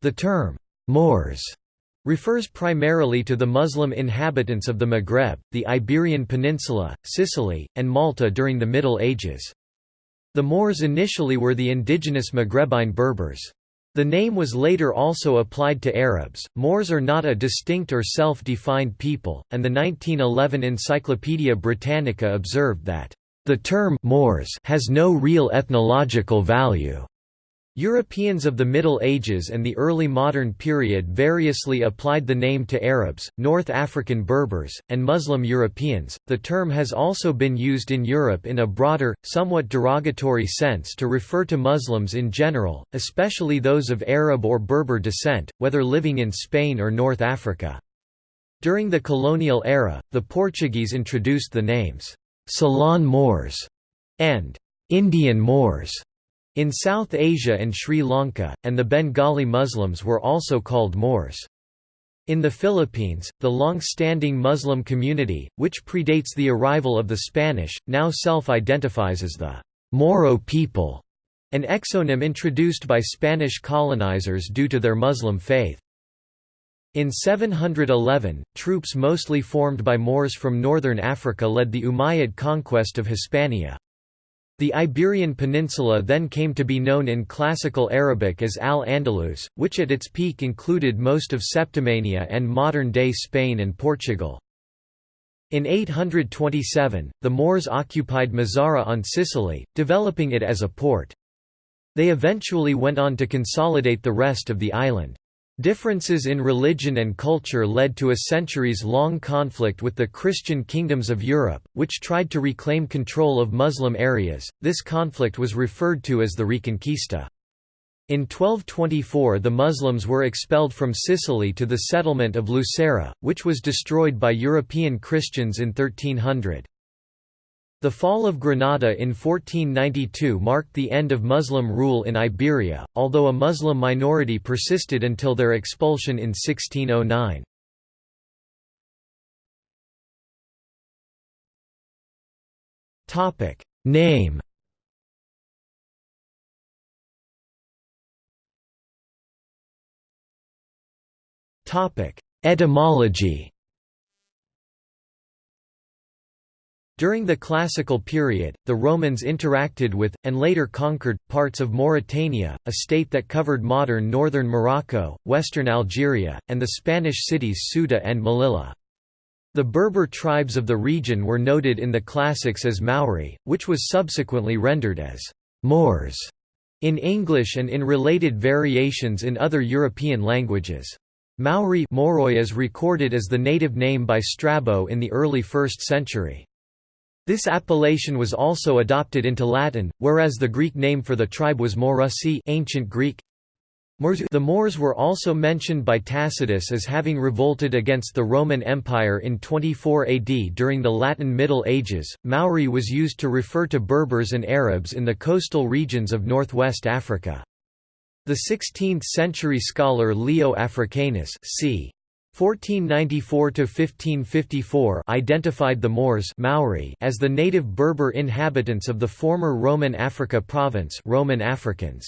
The term, Moors, refers primarily to the Muslim inhabitants of the Maghreb, the Iberian Peninsula, Sicily, and Malta during the Middle Ages. The Moors initially were the indigenous Maghrebine Berbers. The name was later also applied to Arabs. Moors are not a distinct or self defined people, and the 1911 Encyclopaedia Britannica observed that, the term Moors has no real ethnological value. Europeans of the Middle Ages and the early modern period variously applied the name to Arabs, North African Berbers, and Muslim Europeans. The term has also been used in Europe in a broader, somewhat derogatory sense to refer to Muslims in general, especially those of Arab or Berber descent, whether living in Spain or North Africa. During the colonial era, the Portuguese introduced the names Ceylon Moors and Indian Moors in South Asia and Sri Lanka, and the Bengali Muslims were also called Moors. In the Philippines, the long-standing Muslim community, which predates the arrival of the Spanish, now self-identifies as the Moro people, an exonym introduced by Spanish colonizers due to their Muslim faith. In 711, troops mostly formed by Moors from northern Africa led the Umayyad conquest of Hispania. The Iberian Peninsula then came to be known in Classical Arabic as Al-Andalus, which at its peak included most of Septimania and modern-day Spain and Portugal. In 827, the Moors occupied Mazara on Sicily, developing it as a port. They eventually went on to consolidate the rest of the island. Differences in religion and culture led to a centuries-long conflict with the Christian kingdoms of Europe, which tried to reclaim control of Muslim areas. This conflict was referred to as the Reconquista. In 1224 the Muslims were expelled from Sicily to the settlement of Lucera, which was destroyed by European Christians in 1300. The fall of Granada in 1492 marked the end of Muslim rule in Iberia, although a Muslim minority persisted until their expulsion in 1609. Name Etymology During the Classical period, the Romans interacted with, and later conquered, parts of Mauritania, a state that covered modern northern Morocco, western Algeria, and the Spanish cities Ceuta and Melilla. The Berber tribes of the region were noted in the classics as Mauri, which was subsequently rendered as Moors in English and in related variations in other European languages. Mauri Moroi is recorded as the native name by Strabo in the early 1st century. This appellation was also adopted into Latin, whereas the Greek name for the tribe was Maurusii ancient Greek. The Moors were also mentioned by Tacitus as having revolted against the Roman Empire in 24 AD during the Latin Middle Ages. Mauri was used to refer to Berbers and Arabs in the coastal regions of northwest Africa. The 16th-century scholar Leo Africanus c. 1494–1554 identified the Moors Mauri as the native Berber inhabitants of the former Roman Africa province Roman Africans.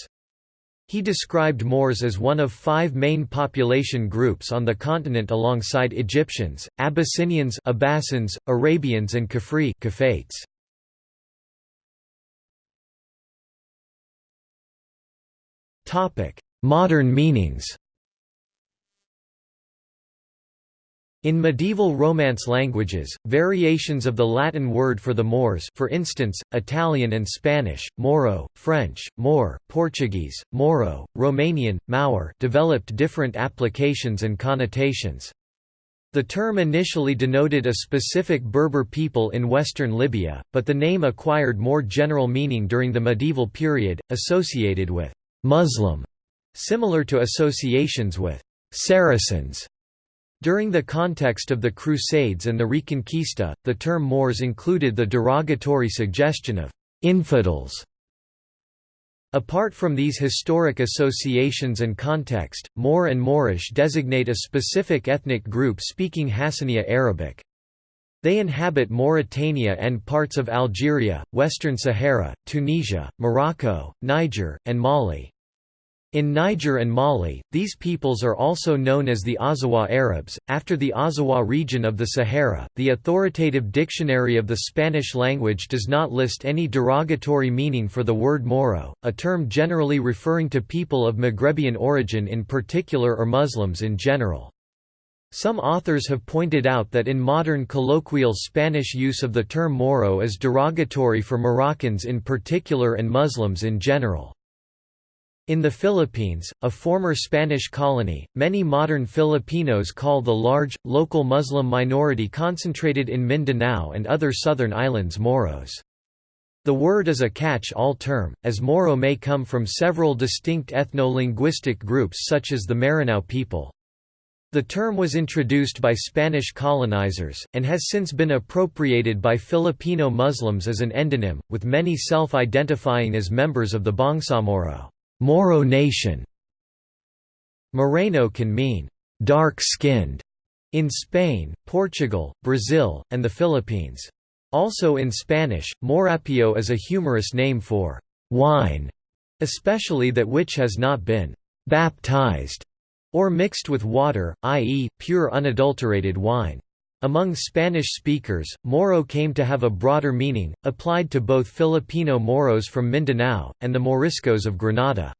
He described Moors as one of five main population groups on the continent alongside Egyptians, Abyssinians Abbassins, Arabians and Kafri Kafates. Modern meanings In medieval Romance languages, variations of the Latin word for the Moors for instance, Italian and Spanish, Moro, French, Moor, Portuguese, Moro, Romanian, Maur developed different applications and connotations. The term initially denoted a specific Berber people in western Libya, but the name acquired more general meaning during the medieval period, associated with «Muslim», similar to associations with «Saracens» During the context of the Crusades and the Reconquista, the term Moors included the derogatory suggestion of «infidels». Apart from these historic associations and context, Moor and Moorish designate a specific ethnic group speaking Hassaniya Arabic. They inhabit Mauritania and parts of Algeria, Western Sahara, Tunisia, Morocco, Niger, and Mali. In Niger and Mali, these peoples are also known as the Azawad Arabs. After the Azawad region of the Sahara, the authoritative dictionary of the Spanish language does not list any derogatory meaning for the word Moro, a term generally referring to people of Maghrebian origin in particular or Muslims in general. Some authors have pointed out that in modern colloquial Spanish use of the term Moro is derogatory for Moroccans in particular and Muslims in general. In the Philippines, a former Spanish colony, many modern Filipinos call the large, local Muslim minority concentrated in Mindanao and other southern islands Moros. The word is a catch-all term, as Moro may come from several distinct ethno-linguistic groups such as the Maranao people. The term was introduced by Spanish colonizers, and has since been appropriated by Filipino Muslims as an endonym, with many self-identifying as members of the Bangsamoro. Moro nation. Moreno can mean dark-skinned in Spain, Portugal, Brazil, and the Philippines. Also in Spanish, morapio is a humorous name for wine, especially that which has not been baptized or mixed with water, i.e., pure unadulterated wine. Among Spanish speakers, Moro came to have a broader meaning, applied to both Filipino Moros from Mindanao, and the Moriscos of Granada.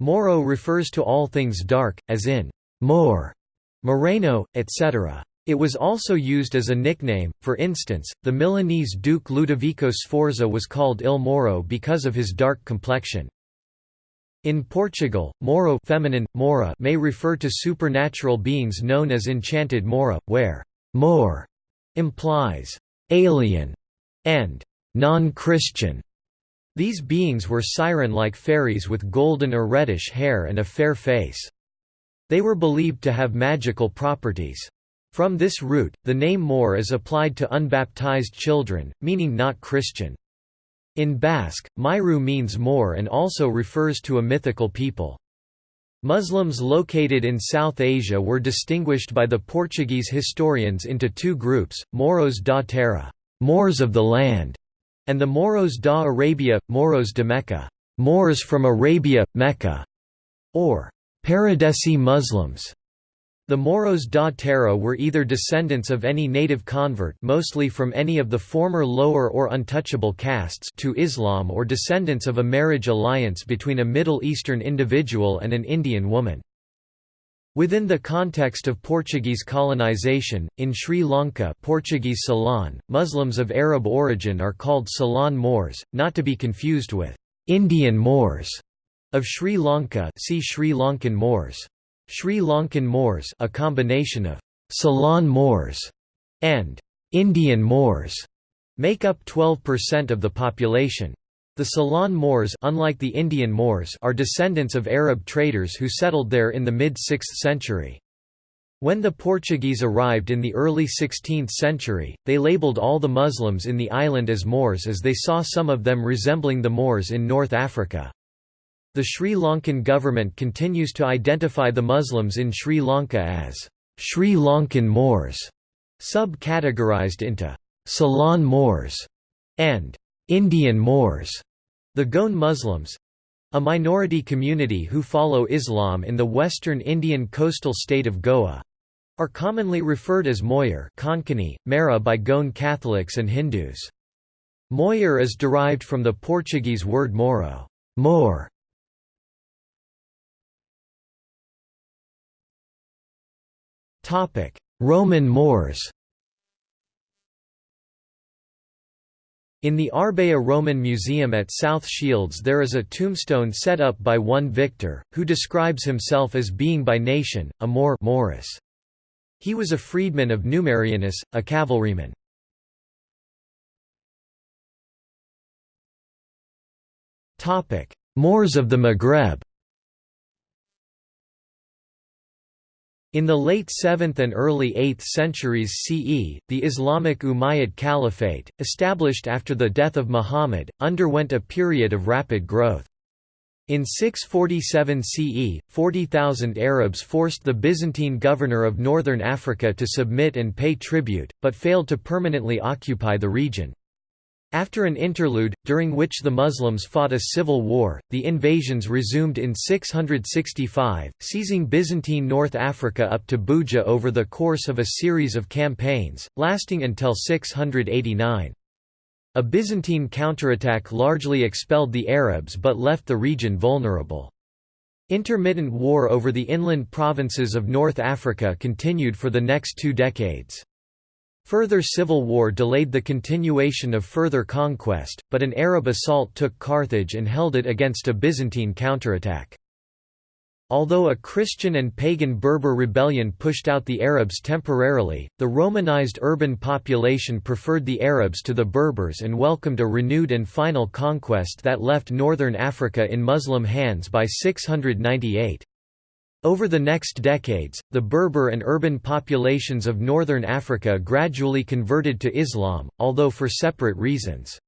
Moro refers to all things dark, as in Moor, Moreno, etc. It was also used as a nickname, for instance, the Milanese Duke Ludovico Sforza was called Il Moro because of his dark complexion. In Portugal, Moro feminine, Mora may refer to supernatural beings known as enchanted Mora, where Moor implies alien and non-Christian. These beings were siren-like fairies with golden or reddish hair and a fair face. They were believed to have magical properties. From this root, the name Moor is applied to unbaptized children, meaning not Christian. In Basque, Mairu means Moor and also refers to a mythical people. Muslims located in South Asia were distinguished by the Portuguese historians into two groups, Moros da Terra Moors of the land", and the Moros da Arabia, Moros de Mecca Moors from Arabia, Mecca", or Paradesi Muslims. The Moros da Terra were either descendants of any native convert mostly from any of the former lower or untouchable castes to Islam or descendants of a marriage alliance between a Middle Eastern individual and an Indian woman. Within the context of Portuguese colonization, in Sri Lanka Portuguese Ceylon, Muslims of Arab origin are called Ceylon Moors, not to be confused with Indian Moors of Sri Lanka see Sri Lankan Moors. Sri Lankan Moors a combination of Ceylon Moors and Indian Moors make up 12% of the population. The Ceylon Moors unlike the Indian Moors are descendants of Arab traders who settled there in the mid-6th century. When the Portuguese arrived in the early 16th century, they labelled all the Muslims in the island as Moors as they saw some of them resembling the Moors in North Africa. The Sri Lankan government continues to identify the Muslims in Sri Lanka as Sri Lankan Moors, sub-categorized into Ceylon Moors and Indian Moors. The Goan Muslims a minority community who follow Islam in the western Indian coastal state of Goa are commonly referred as Moyar Konkani, Mara by Goan Catholics and Hindus. Moyar is derived from the Portuguese word moro, Moor, Roman Moors In the Arbeia Roman Museum at South Shields there is a tombstone set up by one Victor, who describes himself as being by nation, a Moor Morris. He was a freedman of Numerianus, a cavalryman. Moors of the Maghreb In the late 7th and early 8th centuries CE, the Islamic Umayyad Caliphate, established after the death of Muhammad, underwent a period of rapid growth. In 647 CE, 40,000 Arabs forced the Byzantine governor of northern Africa to submit and pay tribute, but failed to permanently occupy the region. After an interlude, during which the Muslims fought a civil war, the invasions resumed in 665, seizing Byzantine North Africa up to Buja over the course of a series of campaigns, lasting until 689. A Byzantine counterattack largely expelled the Arabs but left the region vulnerable. Intermittent war over the inland provinces of North Africa continued for the next two decades. Further civil war delayed the continuation of further conquest, but an Arab assault took Carthage and held it against a Byzantine counterattack. Although a Christian and pagan Berber rebellion pushed out the Arabs temporarily, the Romanized urban population preferred the Arabs to the Berbers and welcomed a renewed and final conquest that left northern Africa in Muslim hands by 698. Over the next decades, the Berber and urban populations of northern Africa gradually converted to Islam, although for separate reasons.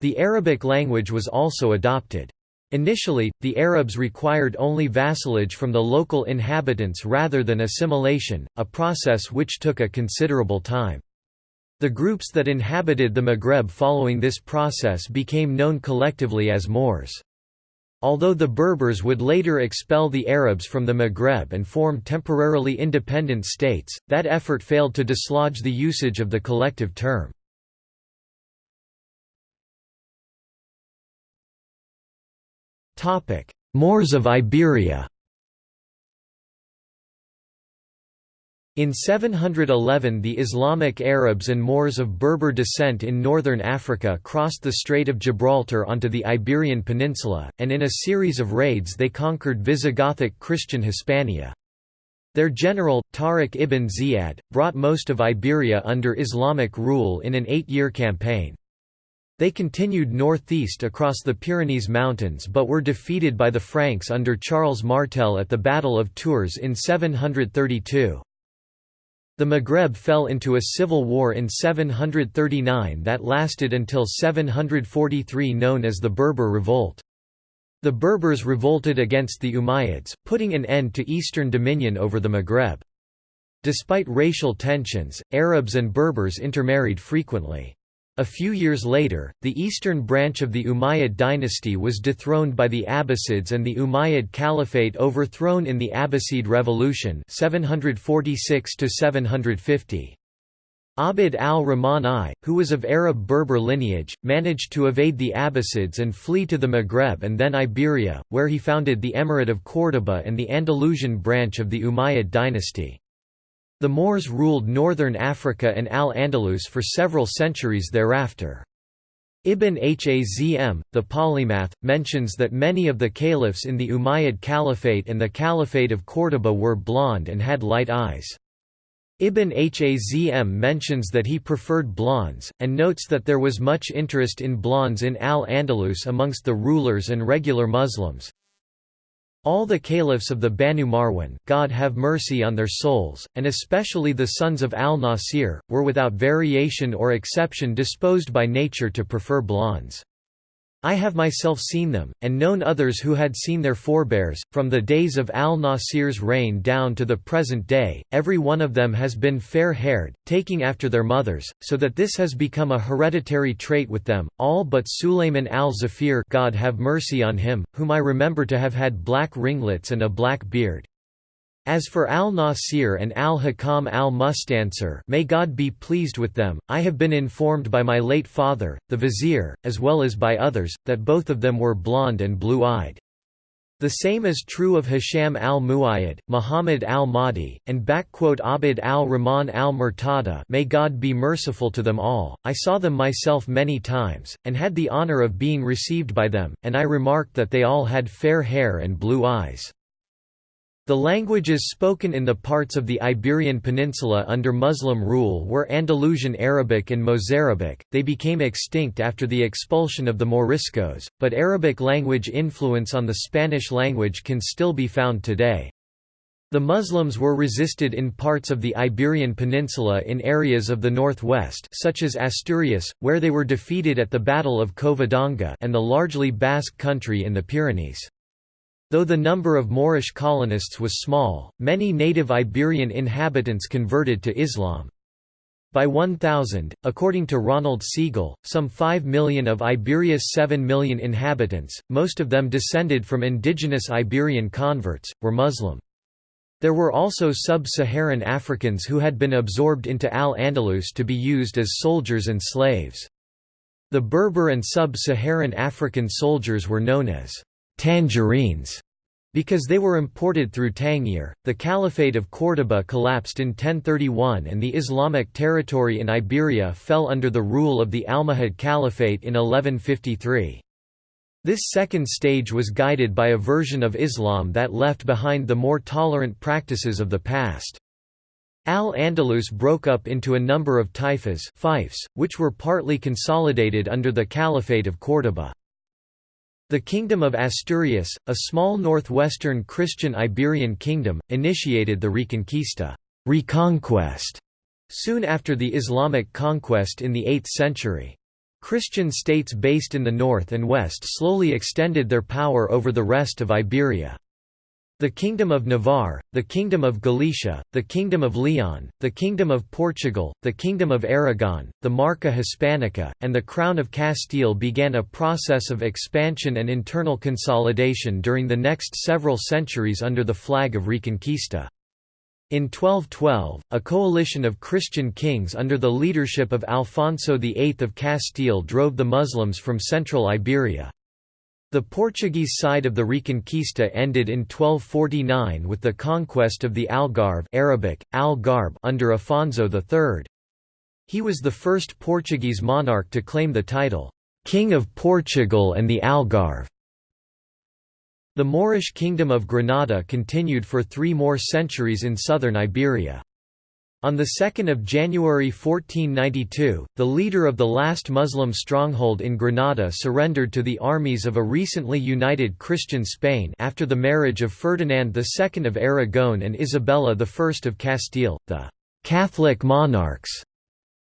The Arabic language was also adopted. Initially, the Arabs required only vassalage from the local inhabitants rather than assimilation, a process which took a considerable time. The groups that inhabited the Maghreb following this process became known collectively as Moors. Although the Berbers would later expel the Arabs from the Maghreb and form temporarily independent states, that effort failed to dislodge the usage of the collective term. Moors of Iberia In 711 the Islamic Arabs and Moors of Berber descent in northern Africa crossed the Strait of Gibraltar onto the Iberian Peninsula, and in a series of raids they conquered Visigothic Christian Hispania. Their general, Tariq ibn Ziyad, brought most of Iberia under Islamic rule in an eight-year campaign. They continued northeast across the Pyrenees Mountains but were defeated by the Franks under Charles Martel at the Battle of Tours in 732. The Maghreb fell into a civil war in 739 that lasted until 743 known as the Berber Revolt. The Berbers revolted against the Umayyads, putting an end to eastern dominion over the Maghreb. Despite racial tensions, Arabs and Berbers intermarried frequently. A few years later, the eastern branch of the Umayyad dynasty was dethroned by the Abbasids and the Umayyad Caliphate overthrown in the Abbasid Revolution 746 750. Abd al-Rahman I, who was of Arab-Berber lineage, managed to evade the Abbasids and flee to the Maghreb and then Iberia, where he founded the Emirate of Córdoba and the Andalusian branch of the Umayyad dynasty. The Moors ruled northern Africa and Al-Andalus for several centuries thereafter. Ibn Hazm, the polymath, mentions that many of the caliphs in the Umayyad Caliphate and the Caliphate of Córdoba were blonde and had light eyes. Ibn Hazm mentions that he preferred blondes, and notes that there was much interest in blondes in Al-Andalus amongst the rulers and regular Muslims. All the caliphs of the Banu Marwan God have mercy on their souls, and especially the sons of al-Nasir, were without variation or exception disposed by nature to prefer blondes. I have myself seen them, and known others who had seen their forebears, from the days of al-Nasir's reign down to the present day, every one of them has been fair-haired, taking after their mothers, so that this has become a hereditary trait with them, all but Sulayman al-Zafir God have mercy on him, whom I remember to have had black ringlets and a black beard. As for al-Nasir and al-Hakam al-Mustansir may God be pleased with them, I have been informed by my late father, the vizier, as well as by others, that both of them were blonde and blue-eyed. The same is true of Hisham al-Muayyad, Muhammad al-Mahdi, and Abd al-Rahman al-Murtada may God be merciful to them all, I saw them myself many times, and had the honor of being received by them, and I remarked that they all had fair hair and blue eyes. The languages spoken in the parts of the Iberian Peninsula under Muslim rule were Andalusian Arabic and Mozarabic, they became extinct after the expulsion of the Moriscos, but Arabic language influence on the Spanish language can still be found today. The Muslims were resisted in parts of the Iberian Peninsula in areas of the northwest such as Asturias, where they were defeated at the Battle of Covadonga and the largely Basque country in the Pyrenees. Though the number of Moorish colonists was small, many native Iberian inhabitants converted to Islam. By 1000, according to Ronald Segal, some 5 million of Iberia's 7 million inhabitants, most of them descended from indigenous Iberian converts, were Muslim. There were also sub-Saharan Africans who had been absorbed into Al-Andalus to be used as soldiers and slaves. The Berber and sub-Saharan African soldiers were known as «tangerines» Because they were imported through Tangier, the Caliphate of Córdoba collapsed in 1031 and the Islamic territory in Iberia fell under the rule of the Almohad Caliphate in 1153. This second stage was guided by a version of Islam that left behind the more tolerant practices of the past. Al-Andalus broke up into a number of taifas fiefs, which were partly consolidated under the Caliphate of Córdoba. The Kingdom of Asturias, a small northwestern Christian Iberian kingdom, initiated the Reconquista reconquest soon after the Islamic conquest in the 8th century. Christian states based in the north and west slowly extended their power over the rest of Iberia. The Kingdom of Navarre, the Kingdom of Galicia, the Kingdom of Leon, the Kingdom of Portugal, the Kingdom of Aragon, the Marca Hispanica, and the Crown of Castile began a process of expansion and internal consolidation during the next several centuries under the flag of Reconquista. In 1212, a coalition of Christian kings under the leadership of Alfonso VIII of Castile drove the Muslims from central Iberia. The Portuguese side of the Reconquista ended in 1249 with the conquest of the Algarve Arabic, Al under Afonso III. He was the first Portuguese monarch to claim the title, "'King of Portugal and the Algarve'". The Moorish Kingdom of Granada continued for three more centuries in southern Iberia. On 2 January 1492, the leader of the last Muslim stronghold in Granada surrendered to the armies of a recently united Christian Spain after the marriage of Ferdinand II of Aragon and Isabella I of Castile, the «Catholic monarchs».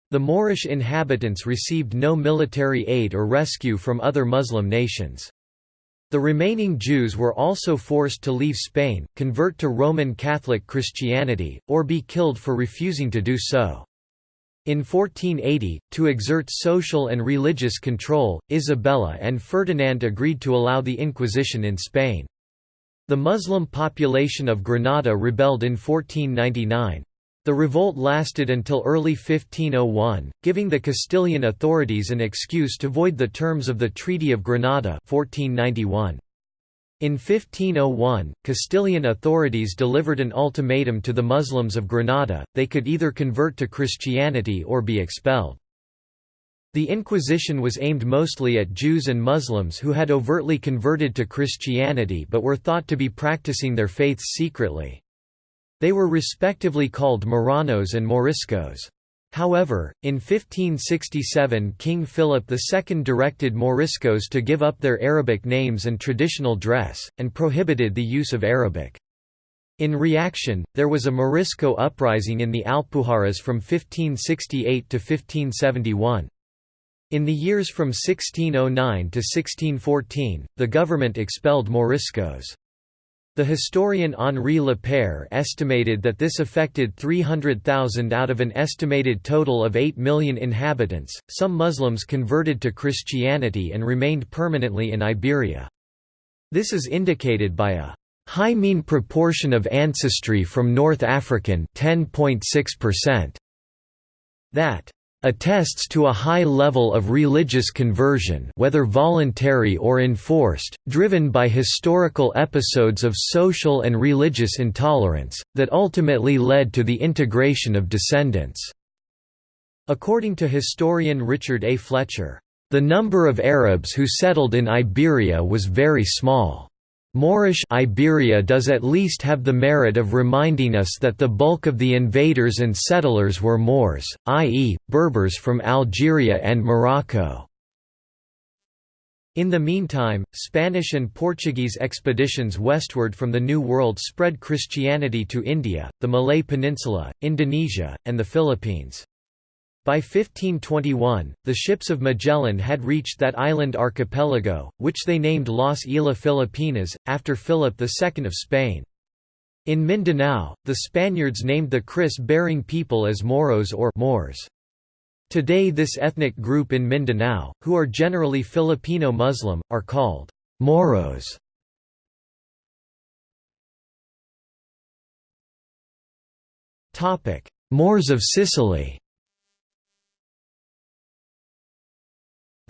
The Moorish inhabitants received no military aid or rescue from other Muslim nations. The remaining Jews were also forced to leave Spain, convert to Roman Catholic Christianity, or be killed for refusing to do so. In 1480, to exert social and religious control, Isabella and Ferdinand agreed to allow the Inquisition in Spain. The Muslim population of Granada rebelled in 1499. The revolt lasted until early 1501, giving the Castilian authorities an excuse to void the terms of the Treaty of Granada 1491. In 1501, Castilian authorities delivered an ultimatum to the Muslims of Granada, they could either convert to Christianity or be expelled. The Inquisition was aimed mostly at Jews and Muslims who had overtly converted to Christianity but were thought to be practicing their faiths secretly. They were respectively called Marranos and Moriscos. However, in 1567 King Philip II directed Moriscos to give up their Arabic names and traditional dress, and prohibited the use of Arabic. In reaction, there was a Morisco uprising in the Alpujarras from 1568 to 1571. In the years from 1609 to 1614, the government expelled Moriscos. The historian Henri Lapeyre estimated that this affected 300,000 out of an estimated total of 8 million inhabitants. Some Muslims converted to Christianity and remained permanently in Iberia. This is indicated by a high mean proportion of ancestry from North African 10.6%. That attests to a high level of religious conversion whether voluntary or enforced, driven by historical episodes of social and religious intolerance, that ultimately led to the integration of descendants." According to historian Richard A. Fletcher, "...the number of Arabs who settled in Iberia was very small." Moorish Iberia does at least have the merit of reminding us that the bulk of the invaders and settlers were Moors, i.e., Berbers from Algeria and Morocco. In the meantime, Spanish and Portuguese expeditions westward from the New World spread Christianity to India, the Malay Peninsula, Indonesia, and the Philippines. By 1521, the ships of Magellan had reached that island archipelago, which they named Las Islas Filipinas, after Philip II of Spain. In Mindanao, the Spaniards named the kris-bearing people as Moros or Moors. Today this ethnic group in Mindanao, who are generally Filipino Muslim, are called Moros. Moors of Sicily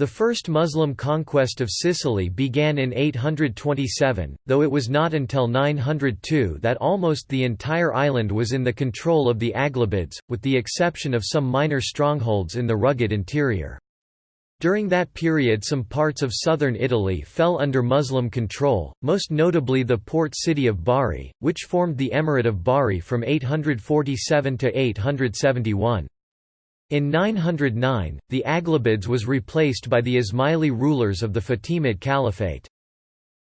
The first Muslim conquest of Sicily began in 827, though it was not until 902 that almost the entire island was in the control of the Aghlabids, with the exception of some minor strongholds in the rugged interior. During that period some parts of southern Italy fell under Muslim control, most notably the port city of Bari, which formed the Emirate of Bari from 847 to 871. In 909, the Aghlabids was replaced by the Ismaili rulers of the Fatimid Caliphate.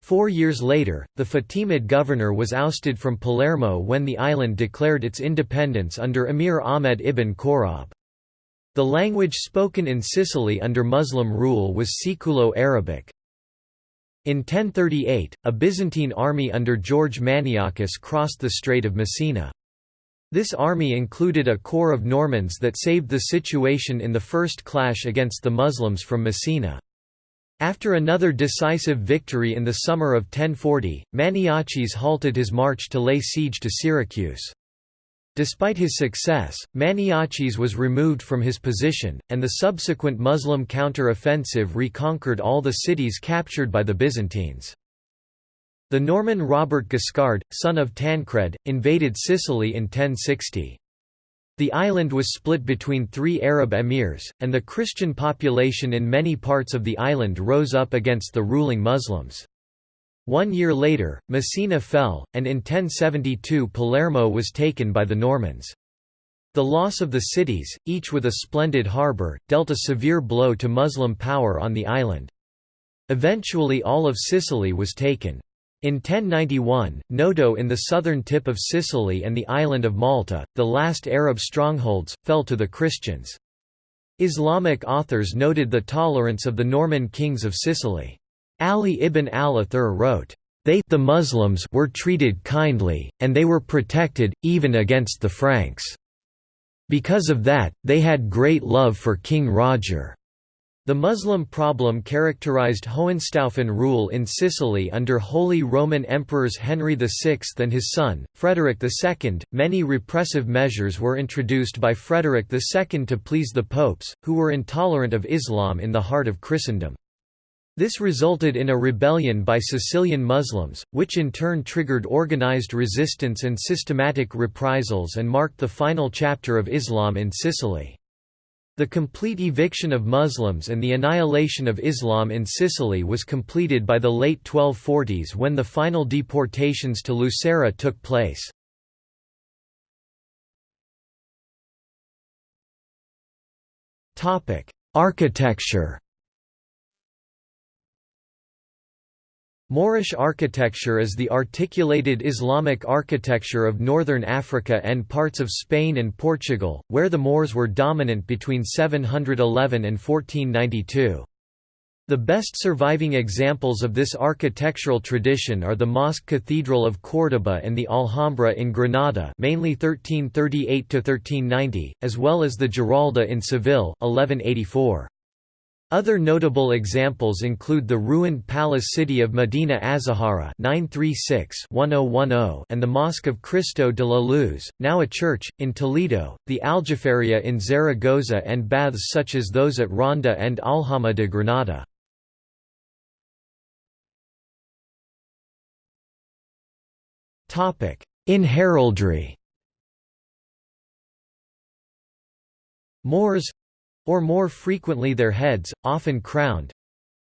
Four years later, the Fatimid governor was ousted from Palermo when the island declared its independence under Emir Ahmed ibn Khorrab. The language spoken in Sicily under Muslim rule was Siculo-Arabic. In 1038, a Byzantine army under George Maniakes crossed the Strait of Messina. This army included a corps of Normans that saved the situation in the first clash against the Muslims from Messina. After another decisive victory in the summer of 1040, Maniaces halted his march to lay siege to Syracuse. Despite his success, Maniaces was removed from his position, and the subsequent Muslim counter-offensive reconquered all the cities captured by the Byzantines. The Norman Robert Guiscard, son of Tancred, invaded Sicily in 1060. The island was split between three Arab emirs, and the Christian population in many parts of the island rose up against the ruling Muslims. One year later, Messina fell, and in 1072 Palermo was taken by the Normans. The loss of the cities, each with a splendid harbour, dealt a severe blow to Muslim power on the island. Eventually all of Sicily was taken. In 1091, Noto in the southern tip of Sicily and the island of Malta, the last Arab strongholds, fell to the Christians. Islamic authors noted the tolerance of the Norman kings of Sicily. Ali ibn al-Athir wrote, "...they the Muslims were treated kindly, and they were protected, even against the Franks. Because of that, they had great love for King Roger." The Muslim problem characterized Hohenstaufen rule in Sicily under Holy Roman Emperors Henry VI and his son, Frederick II. Many repressive measures were introduced by Frederick II to please the popes, who were intolerant of Islam in the heart of Christendom. This resulted in a rebellion by Sicilian Muslims, which in turn triggered organized resistance and systematic reprisals and marked the final chapter of Islam in Sicily. The complete eviction of Muslims and the annihilation of Islam in Sicily was completed by the late 1240s when the final deportations to Lucera took place. Architecture Moorish architecture is the articulated Islamic architecture of northern Africa and parts of Spain and Portugal, where the Moors were dominant between 711 and 1492. The best surviving examples of this architectural tradition are the Mosque Cathedral of Córdoba and the Alhambra in Granada mainly 1338–1390, as well as the Giralda in Seville 1184. Other notable examples include the ruined palace city of Medina Azahara oh, oh and the Mosque of Cristo de la Luz, now a church, in Toledo, the Aljaferia in Zaragoza and baths such as those at Ronda and Alhama de Granada. In heraldry Moors or more frequently their heads, often crowned,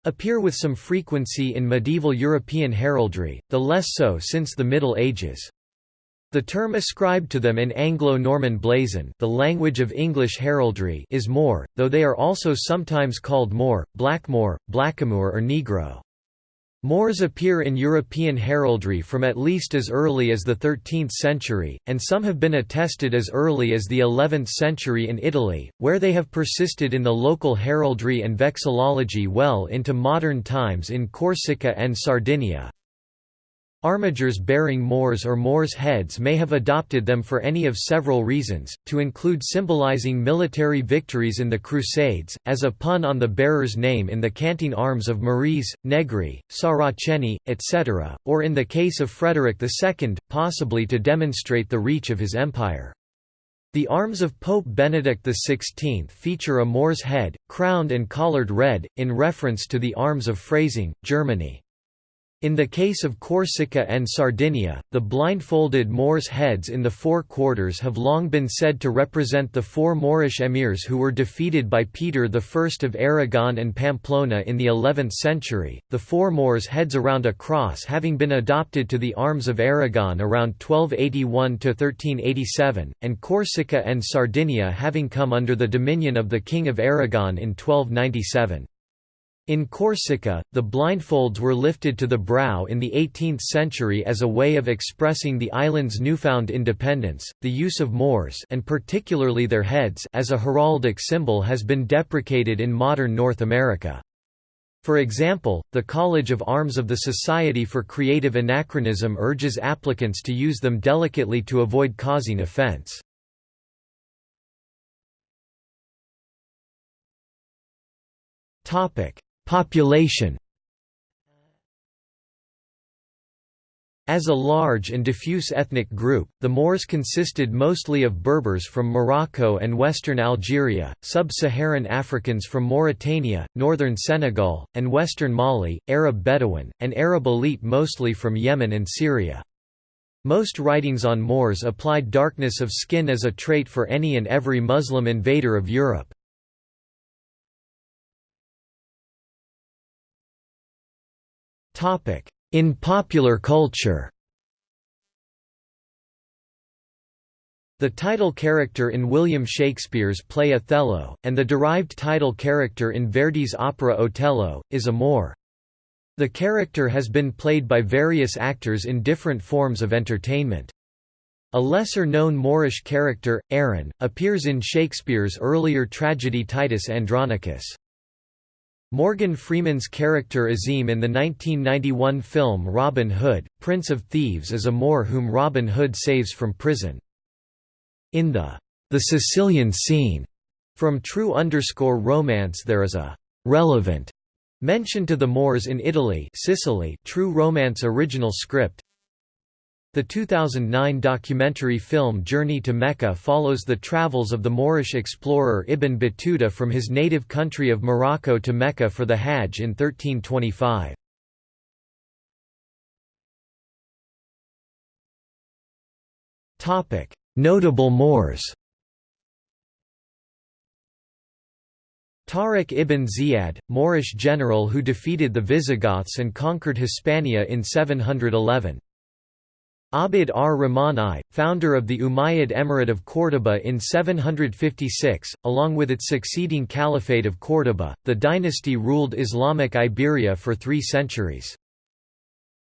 appear with some frequency in medieval European heraldry, the less so since the Middle Ages. The term ascribed to them in Anglo-Norman blazon the language of English heraldry is Moor, though they are also sometimes called Moor, Blackmoor, Blackamoor or Negro. Moors appear in European heraldry from at least as early as the 13th century, and some have been attested as early as the 11th century in Italy, where they have persisted in the local heraldry and vexillology well into modern times in Corsica and Sardinia. Armigers bearing Moors or Moors' heads may have adopted them for any of several reasons, to include symbolizing military victories in the Crusades, as a pun on the bearer's name in the canting arms of Maurice, Negri, Saraceni, etc., or in the case of Frederick II, possibly to demonstrate the reach of his empire. The arms of Pope Benedict XVI feature a Moor's head, crowned and collared red, in reference to the arms of Freising, Germany. In the case of Corsica and Sardinia, the blindfolded Moors' heads in the four quarters have long been said to represent the four Moorish emirs who were defeated by Peter I of Aragon and Pamplona in the 11th century, the four Moors' heads around a cross having been adopted to the arms of Aragon around 1281–1387, and Corsica and Sardinia having come under the dominion of the King of Aragon in 1297. In Corsica, the blindfolds were lifted to the brow in the 18th century as a way of expressing the island's newfound independence. The use of Moors and particularly their heads as a heraldic symbol has been deprecated in modern North America. For example, the College of Arms of the Society for Creative Anachronism urges applicants to use them delicately to avoid causing offense. Topic: Population As a large and diffuse ethnic group, the Moors consisted mostly of Berbers from Morocco and western Algeria, sub-Saharan Africans from Mauritania, northern Senegal, and western Mali, Arab Bedouin, and Arab elite mostly from Yemen and Syria. Most writings on Moors applied darkness of skin as a trait for any and every Muslim invader of Europe. In popular culture The title character in William Shakespeare's play Othello, and the derived title character in Verdi's opera Otello, is a Moor. The character has been played by various actors in different forms of entertainment. A lesser-known Moorish character, Aaron, appears in Shakespeare's earlier tragedy Titus Andronicus. Morgan Freeman's character Azeem in the 1991 film Robin Hood, Prince of Thieves is a Moor whom Robin Hood saves from prison. In the The Sicilian Scene from True Underscore Romance there is a relevant mention to the Moors in Italy Sicily True Romance original script the 2009 documentary film Journey to Mecca follows the travels of the Moorish explorer Ibn Battuta from his native country of Morocco to Mecca for the Hajj in 1325. Notable Moors Tariq ibn Ziyad, Moorish general who defeated the Visigoths and conquered Hispania in 711. Abd ar-Rahman I, founder of the Umayyad Emirate of Córdoba in 756, along with its succeeding Caliphate of Córdoba, the dynasty ruled Islamic Iberia for three centuries.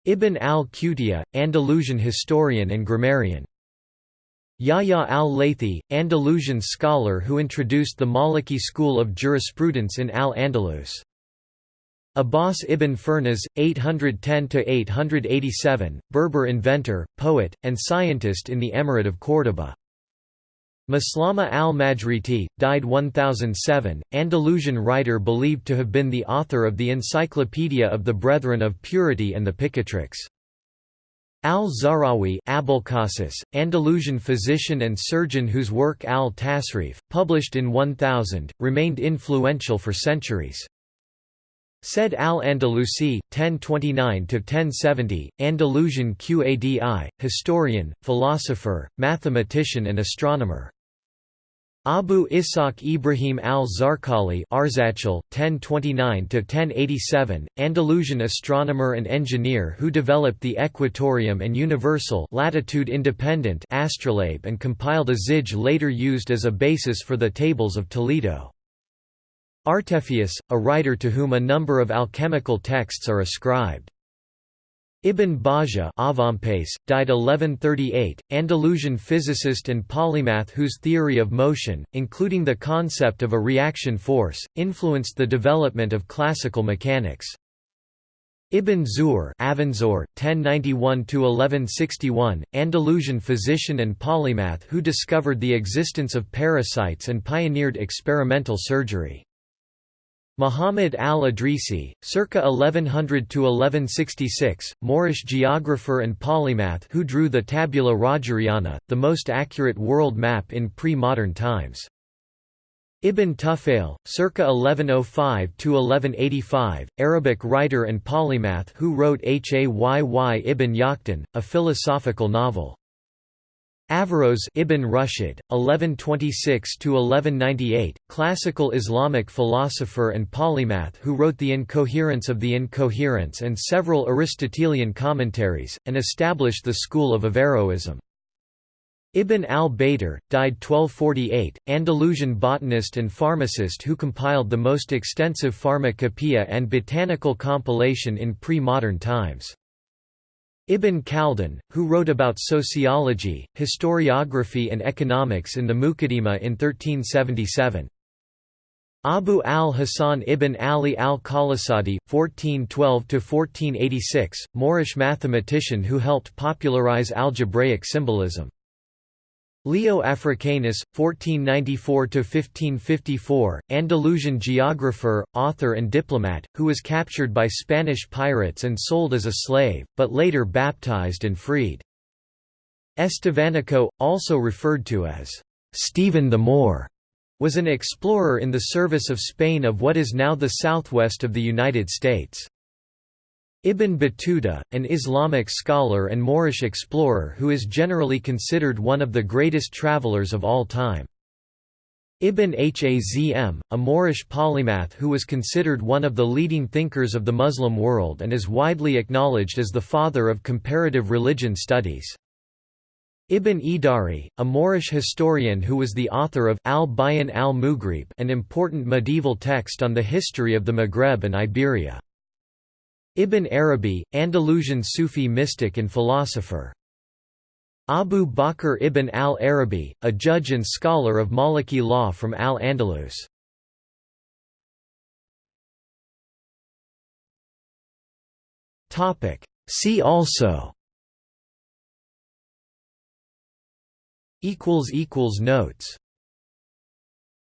Ibn al-Qutiyya, Andalusian historian and grammarian. Yahya al-Laythi, Andalusian scholar who introduced the Maliki school of jurisprudence in Al-Andalus. Abbas ibn Firnas, 810–887, Berber inventor, poet, and scientist in the Emirate of Córdoba. Maslama al-Majriti, died 1007, Andalusian writer believed to have been the author of the Encyclopedia of the Brethren of Purity and the Picatrix. Al-Zahrawi Andalusian physician and surgeon whose work al-Tasrif, published in 1000, remained influential for centuries. Said al-Andalusi, 1029–1070, Andalusian Qadi, historian, philosopher, mathematician and astronomer. Abu Ishaq Ibrahim al-Zarqali Arzachel, 1029–1087, Andalusian astronomer and engineer who developed the equatorium and universal latitude independent astrolabe and compiled a zij later used as a basis for the Tables of Toledo. Artephius, a writer to whom a number of alchemical texts are ascribed. Ibn Bajjah died 1138, Andalusian physicist and polymath whose theory of motion, including the concept of a reaction force, influenced the development of classical mechanics. Ibn Zuhr Avenzoar, 1091–1161, Andalusian physician and polymath who discovered the existence of parasites and pioneered experimental surgery. Muhammad al-Idrisi, circa 1100–1166, Moorish geographer and polymath who drew the Tabula Rogeriana, the most accurate world map in pre-modern times. Ibn Tufail, circa 1105–1185, Arabic writer and polymath who wrote Hayy ibn Yaqdhan, a philosophical novel. Averroes Ibn Rushd, 1126–1198, classical Islamic philosopher and polymath who wrote The Incoherence of the Incoherence and several Aristotelian commentaries, and established the school of Averroism. Ibn al-Baytar, died 1248, Andalusian botanist and pharmacist who compiled the most extensive pharmacopoeia and botanical compilation in pre-modern times. Ibn Khaldun, who wrote about sociology, historiography and economics in the Muqaddimah in 1377. Abu al-Hasan ibn Ali al-Qalasadi, 1412–1486, Moorish mathematician who helped popularize algebraic symbolism. Leo Africanus, 1494–1554, Andalusian geographer, author and diplomat, who was captured by Spanish pirates and sold as a slave, but later baptized and freed. Estevanico, also referred to as Stephen the Moor, was an explorer in the service of Spain of what is now the southwest of the United States. Ibn Battuta, an Islamic scholar and Moorish explorer who is generally considered one of the greatest travelers of all time. Ibn Hazm, a Moorish polymath who was considered one of the leading thinkers of the Muslim world and is widely acknowledged as the father of comparative religion studies. Ibn Idari, a Moorish historian who was the author of Al-Bayan al-Mughrib an important medieval text on the history of the Maghreb and Iberia. Ibn Arabi, Andalusian Sufi mystic and philosopher. Abu Bakr ibn al-Arabi, a judge and scholar of Maliki law from Al-Andalus. See also Notes